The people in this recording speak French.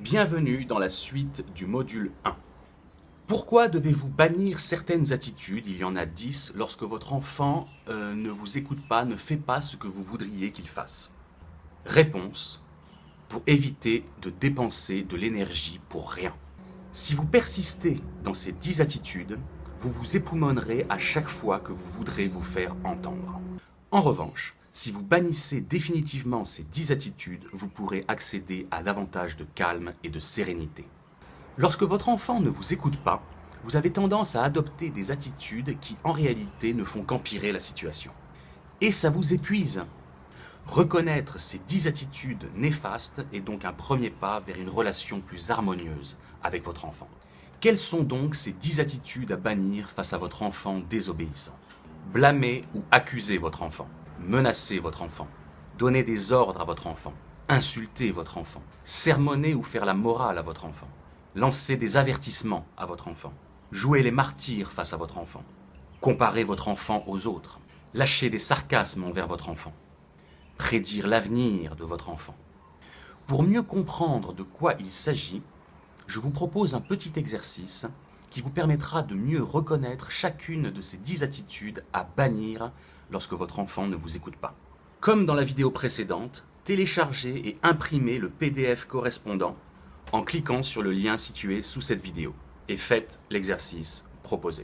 Bienvenue dans la suite du module 1. Pourquoi devez-vous bannir certaines attitudes, il y en a 10, lorsque votre enfant euh, ne vous écoute pas, ne fait pas ce que vous voudriez qu'il fasse Réponse pour éviter de dépenser de l'énergie pour rien. Si vous persistez dans ces 10 attitudes, vous vous époumonerez à chaque fois que vous voudrez vous faire entendre. En revanche, si vous bannissez définitivement ces 10 attitudes, vous pourrez accéder à davantage de calme et de sérénité. Lorsque votre enfant ne vous écoute pas, vous avez tendance à adopter des attitudes qui en réalité ne font qu'empirer la situation. Et ça vous épuise. Reconnaître ces 10 attitudes néfastes est donc un premier pas vers une relation plus harmonieuse avec votre enfant. Quelles sont donc ces 10 attitudes à bannir face à votre enfant désobéissant? Blâmer ou accuser votre enfant? Menacer votre enfant, donner des ordres à votre enfant, insulter votre enfant, sermonner ou faire la morale à votre enfant, lancer des avertissements à votre enfant, jouer les martyrs face à votre enfant, comparer votre enfant aux autres, lâcher des sarcasmes envers votre enfant, prédire l'avenir de votre enfant. Pour mieux comprendre de quoi il s'agit, je vous propose un petit exercice qui vous permettra de mieux reconnaître chacune de ces dix attitudes à bannir lorsque votre enfant ne vous écoute pas. Comme dans la vidéo précédente, téléchargez et imprimez le PDF correspondant en cliquant sur le lien situé sous cette vidéo et faites l'exercice proposé.